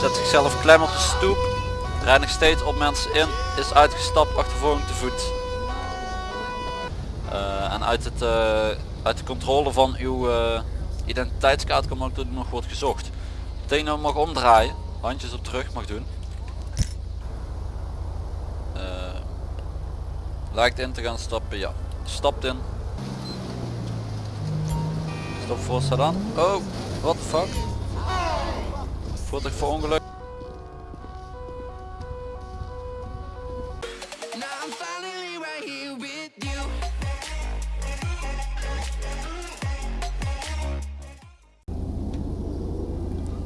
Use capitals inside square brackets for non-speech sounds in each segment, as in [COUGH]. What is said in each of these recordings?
Zet zichzelf klem op de stoep. Rijdt nog steeds op mensen in. Is uitgestapt, achtervolging te voet. Eh, en uit, het, eh, uit de controle van uw eh, identiteitskaart komt ook nog wordt gezocht. Nou mag omdraaien. Handjes op terug mag doen. Lijkt in te gaan stappen, ja. Stapt in. Stop voor staat aan. Oh, what the fuck? Voertuig voor ongeluk. Now I'm finally right here with you.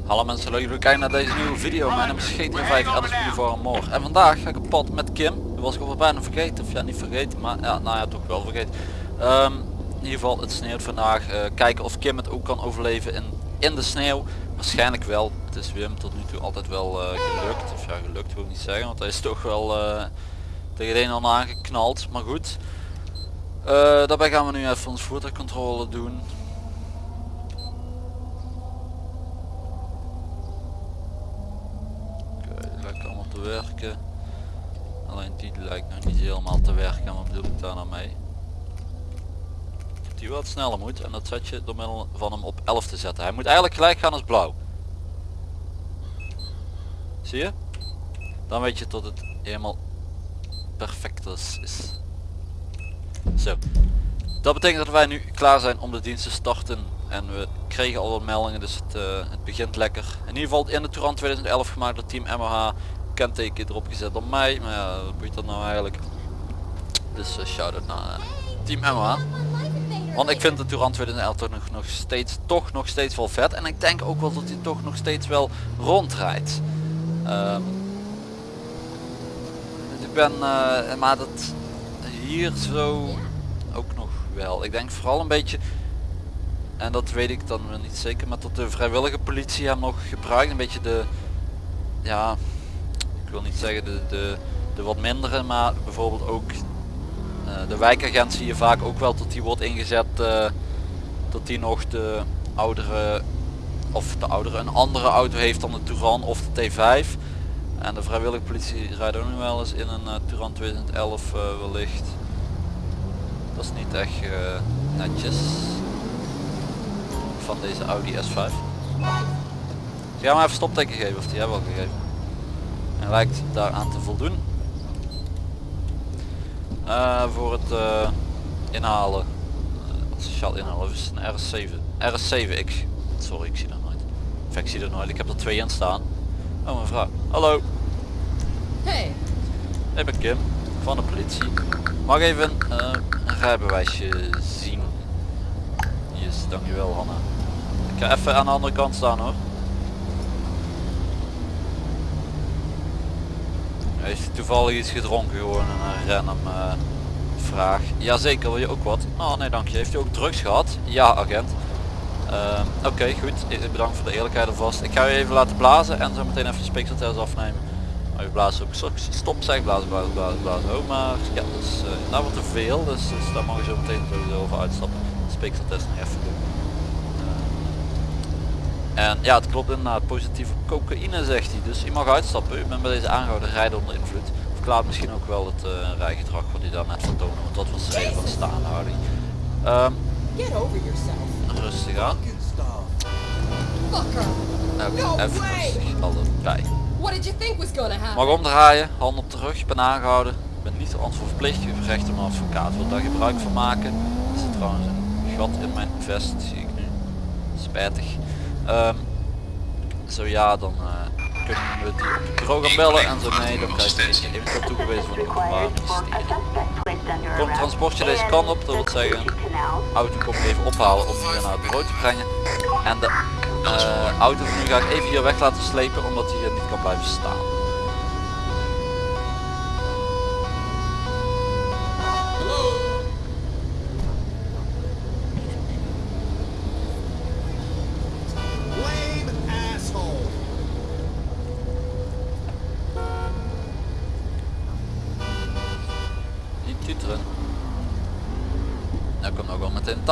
Hallo mensen, leuk dat jullie kijken naar deze nieuwe video. Mijn naam is GTA 5 Alice Boulevard More. En vandaag ga ik op pad met Kim. Dat was ik al bijna vergeten, of ja niet vergeten, maar ja, nou ja toch wel vergeten. Ehm, in ieder geval, het sneeuwt vandaag. Eh, kijken of Kim het ook kan overleven in, in de sneeuw. Waarschijnlijk wel. Het is Wim tot nu toe altijd wel eh, gelukt. Of ja, gelukt wil ik niet zeggen, want hij is toch wel eh, tegen een en ander aangeknald. Maar goed. Eh, daarbij gaan we nu even ons voertuigcontrole doen. Oké, lijkt allemaal te werken. Alleen die lijkt nog niet helemaal te werken. Wat bedoel ik daar nou mee? Die wat sneller moet en dat zet je door middel van hem op 11 te zetten. Hij moet eigenlijk gelijk gaan als blauw. Zie je? Dan weet je tot het helemaal perfect is. Zo. Dat betekent dat wij nu klaar zijn om de dienst te starten. En we kregen al wat meldingen, dus het, eh, het begint lekker. In ieder geval in de Touran 2011 gemaakt door Team MH. Kenteken erop gezet door mij. Maar ja, wat boeit dat nou eigenlijk? Dus uh, shout-out naar eh, Team MH. Want ik vind de Touran 2011 toch nog, steeds, toch nog steeds wel vet. En ik denk ook wel dat hij toch nog steeds wel rondrijdt. Ehm, ik ben, eh, maar dat hier zo ook nog wel. Ik denk vooral een beetje, en dat weet ik dan wel niet zeker, maar dat de vrijwillige politie hem nog gebruikt. Een beetje de, ja, ik wil niet zeggen de, de, de wat mindere, maar bijvoorbeeld ook de wijkagent zie je vaak ook wel dat die wordt ingezet, eh, dat die nog de oudere, of de oudere, een andere auto heeft dan de Touran of de T5. En de vrijwillige politie rijdt ook nog wel eens in een uh, Touran 2011 uh, wellicht. Dat is niet echt netjes van deze Audi S5. Ik ga maar even stopteken geven of die hebben al gegeven. En lijkt daaraan te voldoen. Uh, voor het uh, inhalen. Uh, sociaal inhalen is een RS7. RS7X. Sorry, ik zie dat nooit. Of ik zie dat nooit. Ik heb er twee in staan. Oh mevrouw. Hallo. Hey, Ik ben Kim van de politie. Mag even uh, een rijbewijsje zien? Yes, dankjewel Hanna. Ik ga even aan de andere kant staan hoor. Heeft toevallig iets gedronken gewoon een random uh, vraag. Jazeker, wil je ook wat? Oh nee dank je. Heeft u ook drugs gehad? Ja agent. Uh, Oké okay, goed, bedankt voor de eerlijkheid alvast. Ik ga u even laten blazen en zo meteen even de speekseltest afnemen. Maar je blaast ook stop zeg, blazen, blazen, blazen, blazen. Oh maar ja, dus uh, nou wordt te veel, dus, dus daar mag je zo meteen sowieso over uitstappen. De speekseltest nog even doen. En ja, het klopt inderdaad, positieve cocaïne zegt hij. Dus u mag uitstappen, u bent bij deze aangehouden rijden onder invloed. Verklaart misschien ook wel het uh, rijgedrag wat hij daar net vertoonde, want dat was de reden van de staanhouding. Um, get over yourself. Rustig aan. Fucker. Oké, No even rustig allebei. Mag omdraaien, hand op de rug, ben aangehouden. Ik ben niet verplicht, u recht een advocaat, wil daar gebruik van maken. Er zit trouwens een gat in mijn vest, zie ik nu. Spijtig. Um, zo ja, dan uh, kunnen we die op het bureau gaan bellen en zo nee, dan krijg je eventueel toegewezen van het openbaar ministerie. Komt transportje deze kant op, dat wil zeggen, auto komt even ophalen om hier naar het bureau te brengen. En de uh, auto van nu ga ik even hier weg laten slepen omdat hij hier niet kan blijven staan.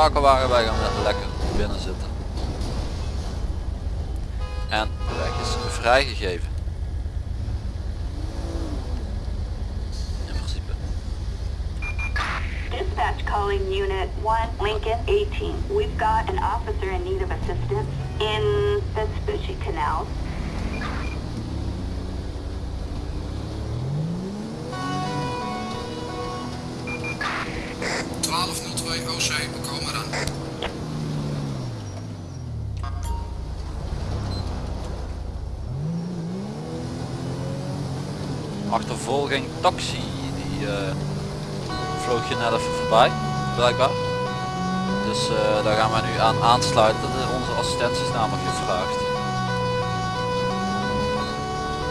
Takelwagen bij gaan lekker binnen zitten. En De weg is vrijgegeven. In principe. Dispatch calling Unit 1, Lincoln 18. We've got an officer in need of assistance in Vespucci Canal. OC, Achtervolging taxi, die eh, vloog je net even voorbij, blijkbaar. Dus eh, daar gaan wij nu aan aansluiten. Onze assistentie is namelijk gevraagd.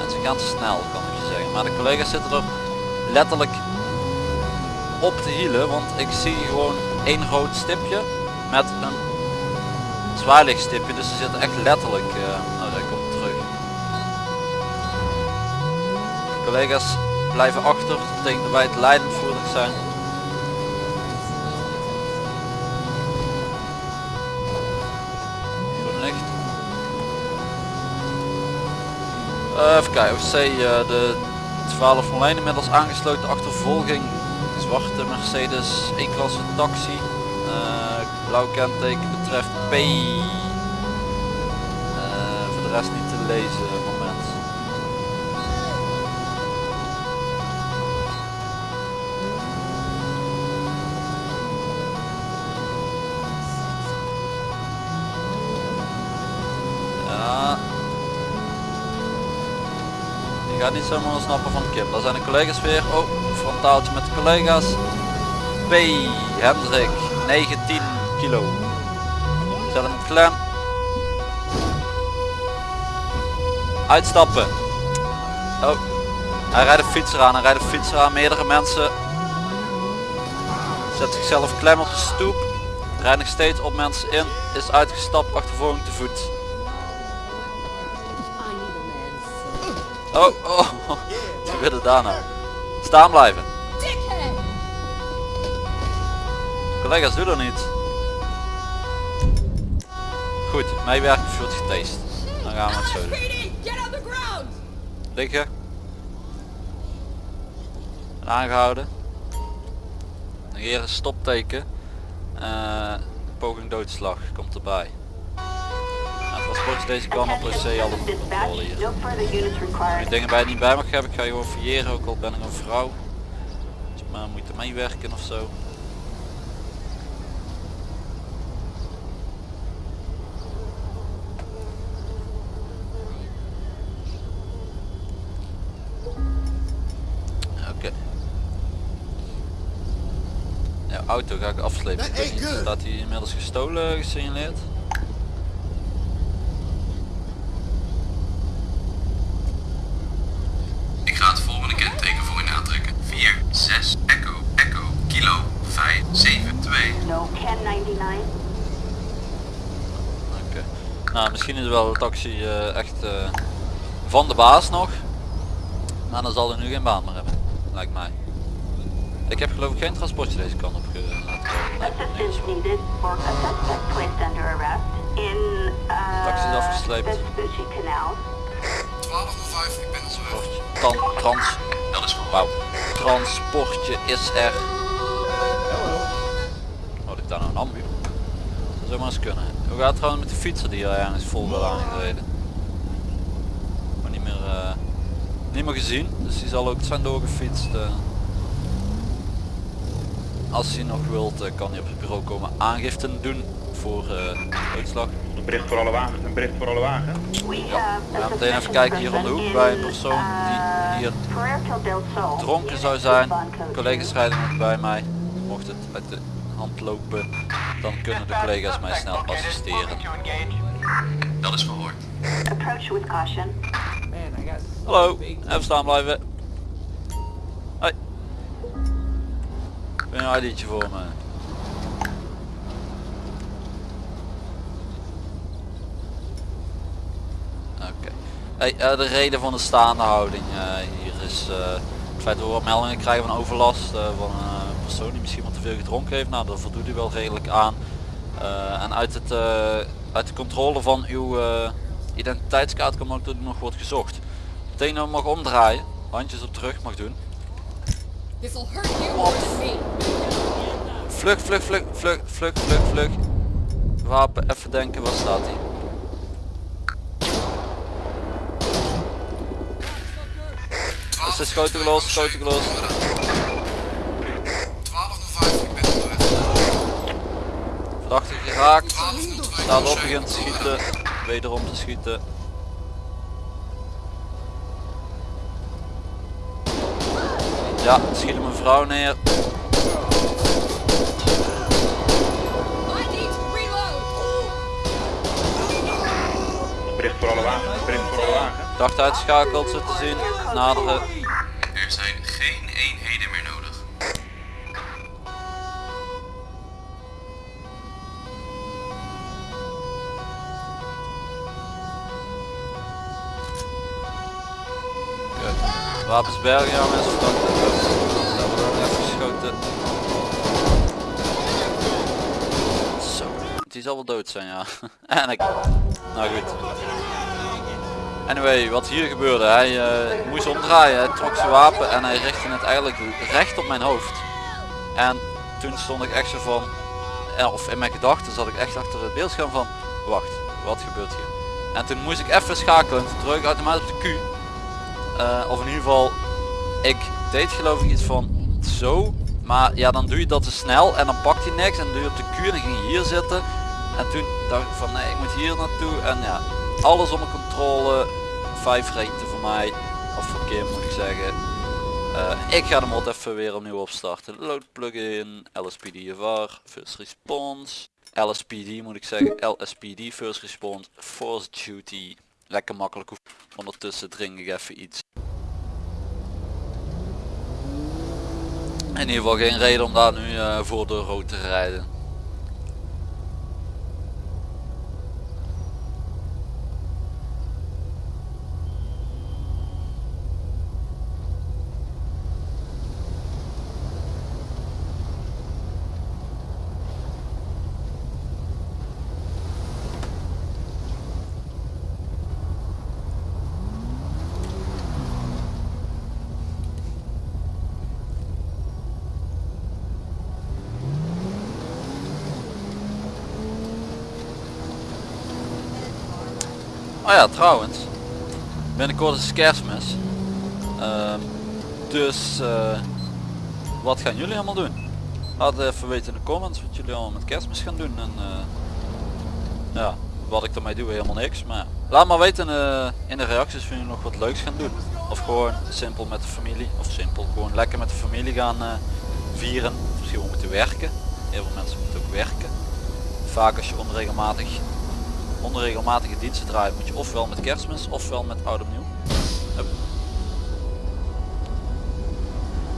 En ze gaan snel, kan ik je zeggen. Maar de collega's zitten er letterlijk op de hielen, want ik zie gewoon één rood stipje met een zwaailichtstipje. Dus ze zitten echt letterlijk, nou daar komt terug. De collega's blijven achter, dat betekent dat wij het leidend voertuig zijn. Groen licht. Eh, even kijken, OC, eh, de 1201 inmiddels aangesloten achtervolging. Zwarte Mercedes, E-klasse taxi. Eh, blauw kenteken betreft P. Voor de rest niet te lezen niet zomaar snappen van Kim. Daar zijn de collega's weer. Oh, frontaaltje met de collega's. P. Hendrik, 19 kilo. Zet hem klem. Uitstappen. Oh, hij rijdt een fietser aan. Hij rijdt een fietser aan. Meerdere mensen. Zet zichzelf klem op de stoep. Rijdt nog steeds op mensen in. Is uitgestapt. Achtervolging te voet. Oh, oh, gebeurde daar nou? Staan blijven. Collega's, doe dat niet. Goed, meewerking wordt getest. Dan gaan we het zo doen. Liggen. En aangehouden. Negeren stopteken. Eh, poging doodslag komt erbij. Is deze kant op, zie alle controle hier. Als je dingen bij je niet bij mag hebben, ik ga je gewoon fouilleren, ook al ben ik een vrouw. Dus je maar moet meewerken of zo. Oké. Ja, auto ga ik afslepen. Ik weet niet, staat hij inmiddels gestolen gesignaleerd? Ik ga het volgende kenteken voor u aantrekken. 4, 6, Echo, Echo, Kilo, 5, 7, 2. No 1099. Oké. Nou, misschien is wel de taxi eh, echt eh, van de baas nog. Maar dan zal hij nu geen baan meer hebben. Lijkt mij. Ik heb geloof ik geen transportje deze kant op in Taxi is uh, afgesleept. Vespucci Canal. 1205, ik ben er zo. Tan- trans Dat is Wauw. Transportje is er. Wat ik daar nou een ambu? Dat zou maar eens kunnen. Hoe gaat het trouwens met de fietser die er ergens vol wil aangereden? Maar niet meer, eh, niet meer gezien, dus die zal ook zijn doorgefietst. eh. Als hij nog wilt, eh, kan hij op het bureau komen aangiften doen voor eh uitslag. Een bericht voor alle wagens, een bericht voor alle wagens. We Ja, we gaan meteen even kijken hier om de hoek bij een persoon die hier dronken zou zijn. Collega's rijden nog bij mij. Mocht het uit de hand lopen, dan kunnen de collega's mij snel assisteren. Dat is verhoord. Approach with caution. Hallo, even staan blijven. Hoi. Heb je een ID'tje voor me? Oké. Hey, eh, de reden van de staande houding eh, hier is eh, het feit dat we wat meldingen krijgen van overlast eh, van een persoon die misschien veel gedronken heeft. Nou, daar voldoet u wel redelijk aan. Eh, en uit, het, eh, uit de controle van uw, eh, identiteitskaart kan ook dat die nog wordt gezocht. Meteen nou mag omdraaien, handjes op terug mag doen. Vlug, vlug, vlug, vlug, vlug, vlug, vlug. Wapen, even denken, waar staat hij? De schoten gelost, schoten gelost. 1205, ik ben onderweg. Staat op, begint te schieten. Wederom te schieten. Ja, schiet hem een vrouw neer. Bericht voor alle wagens. Bericht voor alle wagens. Dacht uitschakeld, zo te zien. Naderen. Oké. Wapens bergen, ja mensen. Verdachte. Daar wordt ook even geschoten. Zo. Die zal wel dood zijn, ja. [LAUGHS] en ik. Nou goed. Anyway, wat hier gebeurde, hij eh, moest omdraaien, hij trok zijn wapen en hij richtte het eigenlijk recht op mijn hoofd. En toen stond ik echt zo van, eh, of in mijn gedachten zat ik echt achter het beeldscherm van, wacht, wat gebeurt hier? En toen moest ik even schakelen, toen druk ik automatisch op de Q. Eh, of in ieder geval, ik deed geloof ik iets van zo, maar ja dan doe je dat te snel en dan pakt hij niks en doe je op de Q en dan ging hier zitten. En toen dacht ik van nee, ik moet hier naartoe en ja, alles onder controle. Vijf rechten voor mij, of verkeer moet ik zeggen. Eh, ik ga de mod even weer opnieuw opstarten. Load plugin, LSPDFR, first response. LSPD moet ik zeggen, LSPD first response, force duty. Lekker makkelijk. Ondertussen drink ik even iets. In ieder geval geen reden om daar nu eh, voor de rood te rijden. Oh ja, trouwens. Binnenkort is kerstmis. Ehm, dus eh, wat gaan jullie allemaal doen? Laat even weten in de comments wat jullie allemaal met kerstmis gaan doen. En eh, ja, wat ik ermee doe helemaal niks. Maar laat maar weten eh, in de reacties of jullie nog wat leuks gaan doen. Of gewoon simpel met de familie. Of simpel gewoon lekker met de familie gaan vieren. Misschien wel moeten werken. Heel veel mensen moeten ook werken. Vaak als je onregelmatig onregelmatige diensten draait moet je ofwel met kerstmis ofwel met oud opnieuw.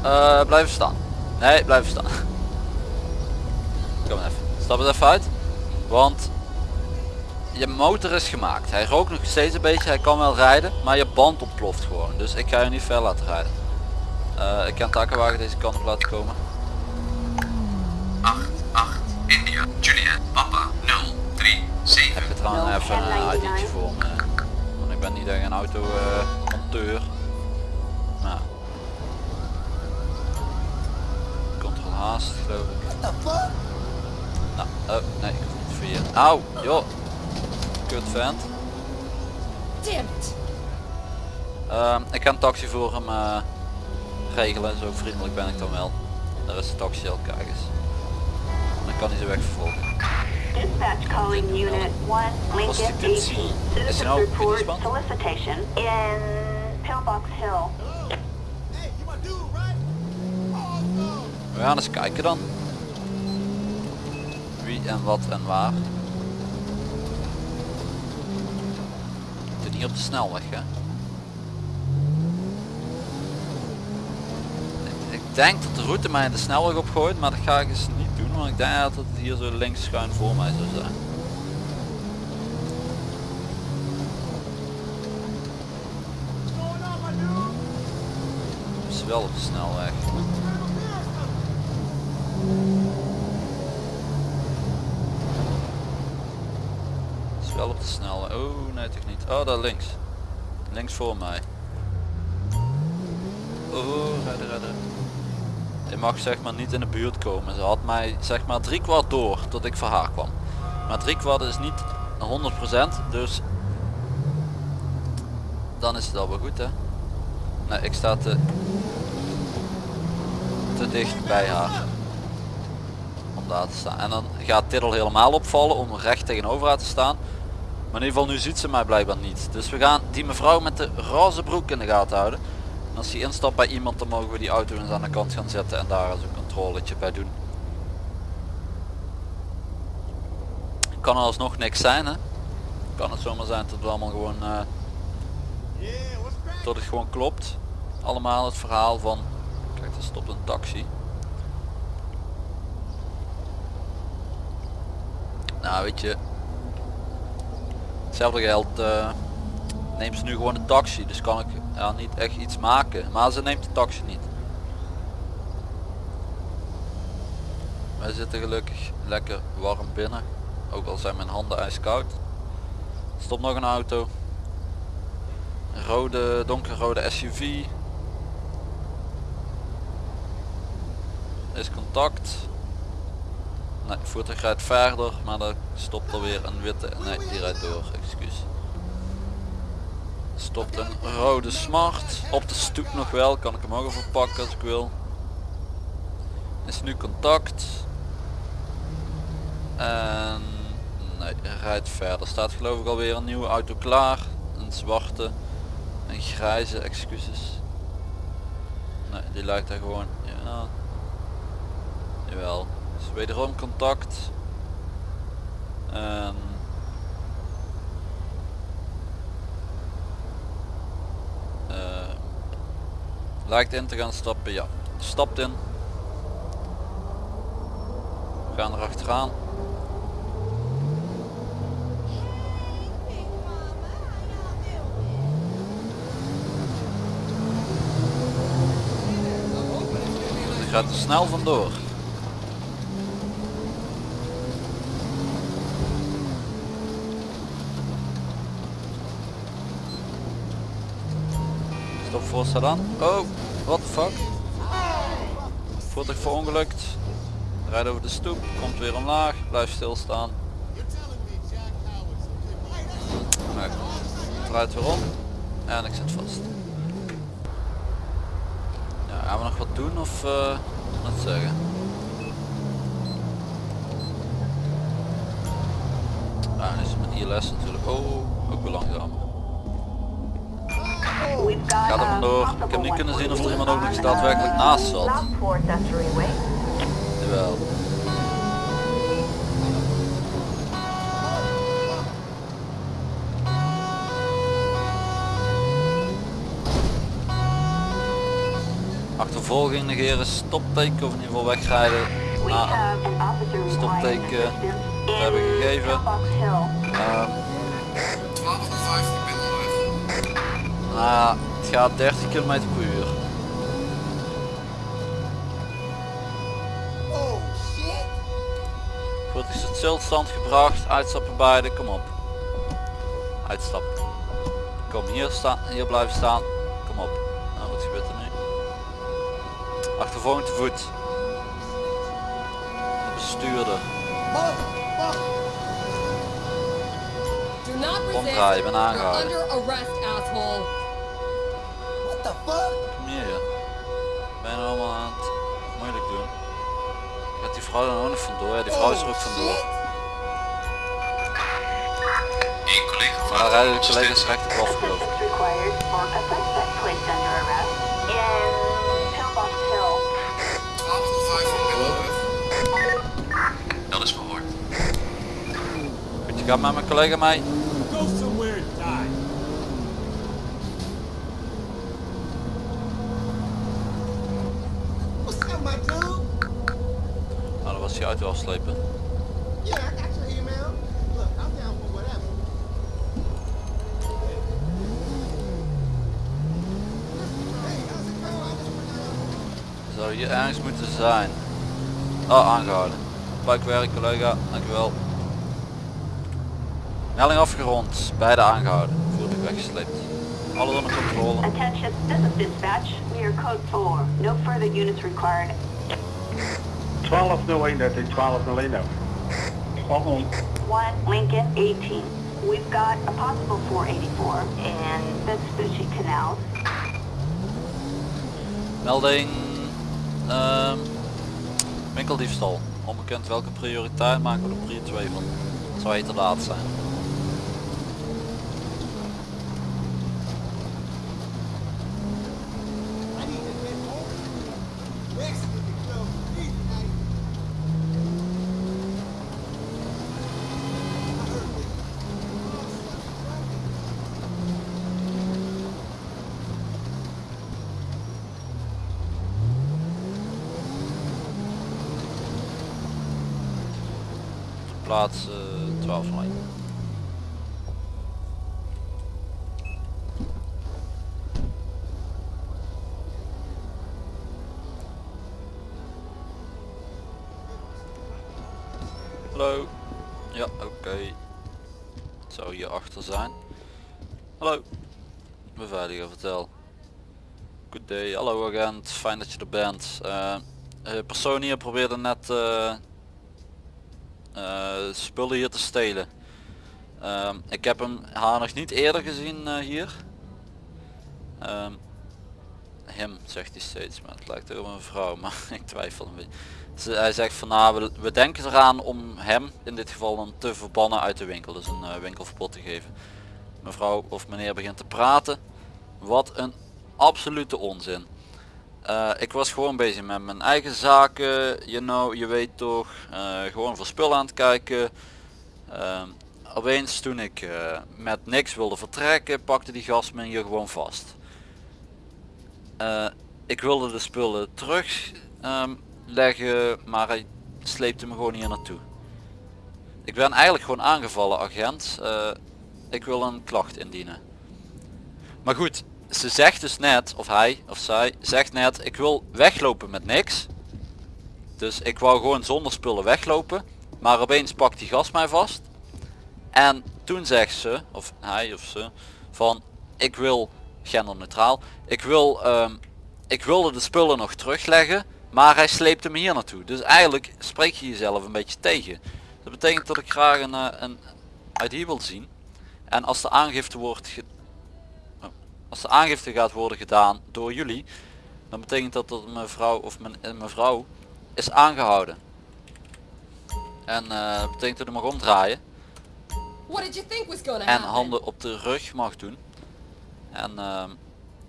Eh, blijven staan. Nee, blijven staan. [LAUGHS] Kom even. Stap het even uit. Want je motor is gemaakt. Hij rookt nog steeds een beetje. Hij kan wel rijden. Maar je band ontploft gewoon. Dus ik ga je niet ver laten rijden. Eh, ik kan takenwagen deze kant op laten komen. 8, 7. Heb je trouwens even een ID'tje voor me. Want ik ben niet echt een auto eh, monteur. Nou. Control haast geloof ik. Nou, oh nee, ik niet via. Auw, joh. Kut vent. Damn it. Ehm, ik ga een taxi voor hem eh, regelen, zo vriendelijk ben ik dan wel. Daar is de taxi al, kijk eens. Dan kan hij ze weg vervolgen. Dispatch calling unit 1, Lincoln Prostitutie. 18. Is er Citizens nou report solicitation in Pillbox Hill. We gaan eens kijken dan. Wie en wat en waar. Doe niet op de snelweg hè. Ik- Ik denk dat de route mij de snelweg opgooit, maar dat ga ik eens niet want ik denk dat het hier zo links schuin voor mij zou zijn. Het is wel op de snelweg. Het is wel op de snelweg. Oh nee toch niet. Oh daar links. Links voor mij. Oh redden redden. Je mag zeg maar niet in de buurt komen. Ze had mij zeg maar drie kwart door tot ik voor haar kwam. Maar drie kwart is niet 100% dus dan is het al wel goed hè. Nee ik sta te, te dicht bij haar om daar te staan. En dan gaat dit al helemaal opvallen om recht tegenover haar te staan. Maar in ieder geval nu ziet ze mij blijkbaar niet. Dus we gaan die mevrouw met de roze broek in de gaten houden. Als die instapt bij iemand dan mogen we die auto eens aan de kant gaan zetten en daar eens een controletje bij doen. Kan alsnog niks zijn hè. Kan het zomaar zijn dat het allemaal gewoon dat het gewoon klopt. Allemaal het verhaal van kijk er stopt een taxi. Nou weet je. Hetzelfde geldt eh, neemt ze nu gewoon een taxi. Dus kan ik ja, niet echt iets maken. Maar ze neemt de taxi niet. Wij zitten gelukkig lekker warm binnen. Ook al zijn mijn handen ijskoud. Stopt nog een auto. Een rode, donkerrode SUV. Is contact. Nee, voertuig rijdt verder, maar er stopt er weer een witte. Nee, die rijdt door. Stopt een rode smart. Op de stoep nog wel, kan ik hem ook even pakken als ik wil. Is nu contact. En nee, rijdt verder. Staat geloof ik alweer een nieuwe auto klaar. Een zwarte. Een grijze, excuses. Nee, die lijkt daar gewoon. Ja. Jawel. Dus wederom contact. En lijkt in te gaan stappen, ja. Stapt in. We gaan er achteraan. Die gaat er snel vandoor. Stop voor sedan. Oh, what the fuck. Voertuig verongelukt. Rijdt over de stoep, komt weer omlaag, blijft stilstaan. Nee, draait weer om en ik zit vast. Gaan we nog wat doen of eh wat zeggen? Ah, is met natuurlijk. Oh, ook wel langzaam. Ga er vandoor. Ik heb niet kunnen zien of er 120 iemand ook nog daadwerkelijk naast zat. Jawel. Achtervolging negeren, stopteken of in ieder geval wegrijden. We requiring stopteken assistance hebben gegeven. Nou het gaat 30 km per uur. Oh shit! Voertuig is tot stilstand gebracht, uitstappen beide, kom op. Uitstappen. Kom hier staan, hier blijven staan. Kom op. Nou, wat gebeurt er nu? Achtervolging te voet. De bestuurder. Omdraaien, ben aangehouden. Fuck? Ben je nou allemaal aan het moeilijk doen? Gaat die vrouw dan ook nog vandoor? Ja, die vrouw is er ook vandoor. Eén collega van Maar rijden de collega's recht op af geloof ik. Assistance required for a suspect placed under arrest in Pillbox Hill. 1205, ik ben onderweg. Dat is verhoord. Goed, je gaat met mijn collega mee. Go somewhere and die. What's up, my dude? Nou, dan was die auto afslepen. Yeah, I got your email. Look, I'm down for whatever. Zou hier ergens moeten zijn. Oh, aangehouden. Buikwerk collega, dankjewel. Melding afgerond. Beide aangehouden. Voertuig weggesleept. Alles onder controle. Attention, this is dispatch. We are code 4. No further units required. 1201, dat is 1201 nou. 1201. 1 Lincoln 18. We've got a possible 484 in Vespucci Canal. Melding. ehm winkeldiefstal. Onbekend welke prioriteit maken we er prior 2 van. Het zou heet te laat zijn. Ja, oké. Het zou hier achter zijn. Hallo. Beveiliger, vertel. Good day. Hallo agent, fijn dat je er bent. Eh, eh, persoon hier probeerde net eh, spullen hier te stelen. Ehm, ik heb hem haar nog niet eerder gezien hier. Ehm, hem zegt hij steeds, maar het lijkt ook een vrouw, [LAUGHS] maar ik twijfel een beetje. Hij zegt van nou, we, denken eraan om hem in dit geval te verbannen uit de winkel, dus een eh, winkelverbod te geven. Mevrouw of meneer begint te praten. Wat een absolute onzin. Eh, ik was gewoon bezig met mijn eigen zaken, you know, je weet toch, eh, gewoon voor spullen aan het kijken. Ehm, opeens toen ik met niks wilde vertrekken, pakte die gast me hier gewoon vast. Ik wilde de spullen terug ehm, leggen, maar hij sleepte me gewoon hier naartoe. Ik ben eigenlijk gewoon aangevallen agent. Eh, ik wil een klacht indienen. Maar goed, ze zegt dus net, of hij of zij zegt net, ik wil weglopen met niks. Dus ik wou gewoon zonder spullen weglopen. Maar opeens pakt die gast mij vast. En toen zegt ze, of hij of ze, van ik wil genderneutraal. Ik wil, ehm, ik wilde de spullen nog terugleggen, maar hij sleepte me hier naartoe. Dus eigenlijk spreek je jezelf een beetje tegen. Dat betekent dat ik graag een, eh, een uit hier wil zien. En als de aangifte wordt oh, als de aangifte gaat worden gedaan door jullie, dan betekent dat dat mevrouw of mijn, een mevrouw is aangehouden. En eh, dat betekent dat hij mag omdraaien en handen op de rug mag doen. En ehm,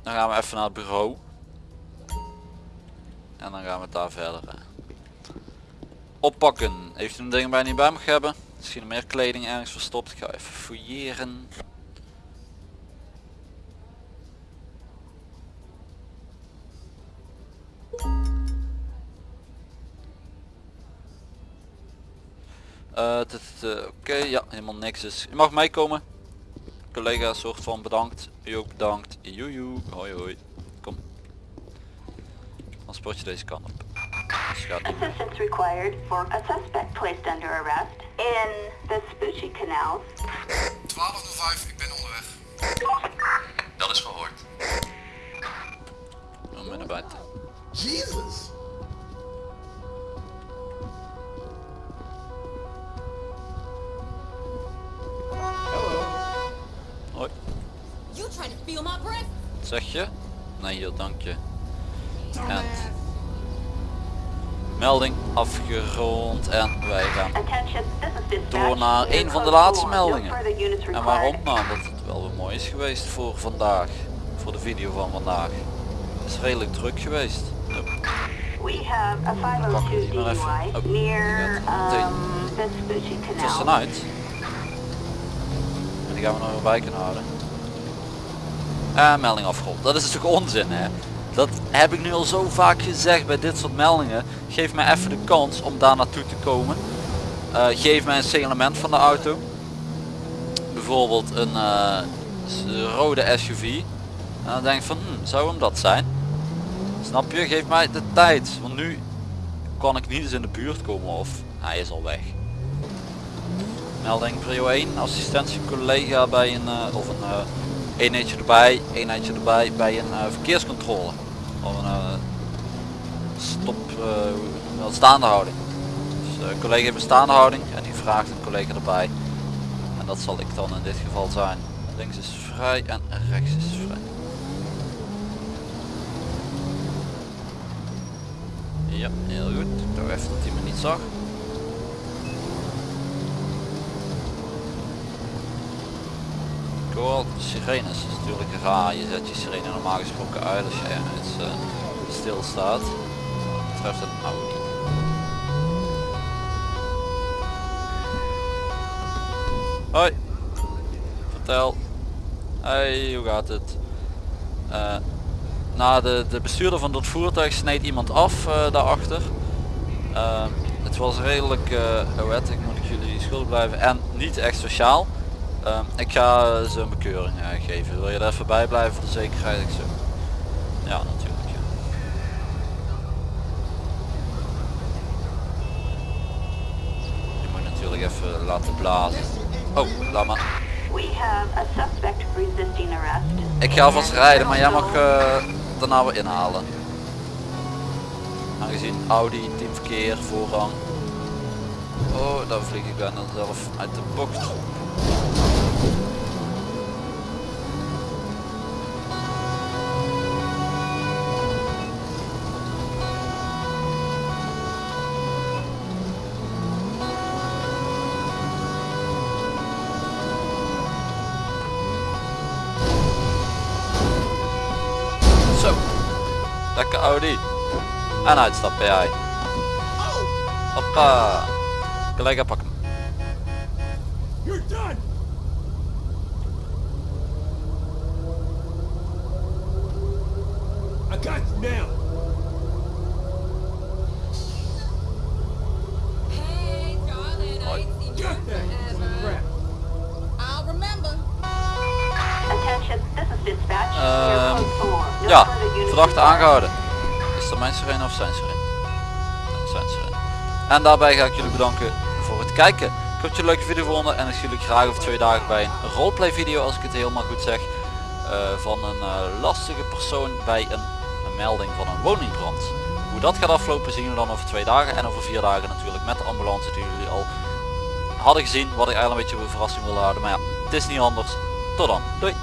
dan gaan we even naar het bureau. En dan gaan we daar verder oppakken. Heeft u een ding bij niet bij mag hebben? Misschien meer kleding ergens verstopt. Ik ga even fouilleren. Eh, Oké, ja, helemaal niks is. Je mag meekomen. Collega soort van bedankt. U ook bedankt. Joejoe. Hoi hoi. Kom. Dan sport je deze kant op. Dus niet mee. Assistance required for a suspect placed under arrest in Vespucci Canal. 1205, ik ben onderweg. Dat is gehoord. Om naar buiten. Jesus. Melding afgerond en wij gaan is door naar een van de laatste 4. No meldingen. En waarom? Nou, omdat het wel weer mooi is geweest voor vandaag. Voor de video van vandaag. Het is redelijk druk geweest. Hup. We have a pakken we 502 die maar even. DUI Oh, near um, Vespucci Canal. tussenuit. En die gaan we nog bij kunnen houden. En melding afgerond. Dat is natuurlijk onzin hè. Dat heb ik nu al zo vaak gezegd bij dit soort meldingen. Geef mij even de kans om daar naartoe te komen. Eh, geef mij een signalement van de auto. Bijvoorbeeld een eh, rode SUV. En dan denk ik van, hm, zou hem dat zijn? Snap je? Geef mij de tijd. Want nu kan ik niet eens in de buurt komen of hij is al weg. Melding prio 1, assistentie collega bij een, eh, of een eenheidje erbij, eenheidje erbij bij een verkeerscontrole. Of een eh, stop, dat, staande houding. Dus een collega heeft een staande houding en die vraagt een collega erbij. En dat zal ik dan in dit geval zijn. Links is vrij en rechts is vrij. Ja, heel goed. Ik dacht even dat hij me niet zag. Cool, sirenes is natuurlijk raar. Je zet je sirene normaal gesproken uit als je ergens uh, stil staat. Wat betreft het nou niet. Hoi. Vertel. Hey, hoe gaat het? Uh, nou, de, de bestuurder van dat voertuig sneed iemand af uh, daarachter. Uh, het was redelijk uh, wet, ik moet ik jullie schuldig blijven en niet echt sociaal. Uh, ik ga ze een bekeuring uh, geven. Wil je er even bij blijven voor de zekerheid? Ik zo. Ja, natuurlijk. Ja. Je moet natuurlijk even laten blazen. Oh, laat maar. Ik ga vast rijden, maar jij mag uh, daarna weer inhalen. Aangezien Audi, teamverkeer, voorrang. Oh, daar vlieg ik bijna zelf uit de bocht. Zo. Lekker Audi. En uitstappen jij. Hoppa. Collega pak aangehouden. Is dat mijn sirene of zijn sirene? Zijn sirene. En daarbij ga ik jullie bedanken voor het kijken. Ik hoop dat je een leuke video vonden en ik zie jullie graag over twee dagen bij een roleplay video als ik het helemaal goed zeg. eh, van een eh, lastige persoon bij een, een melding van een woningbrand. Hoe dat gaat aflopen zien we dan over twee dagen en over vier dagen natuurlijk met de ambulance die jullie al hadden gezien. Wat ik eigenlijk een beetje een verrassing wilde houden. Maar ja, het is niet anders. Tot dan. Doei.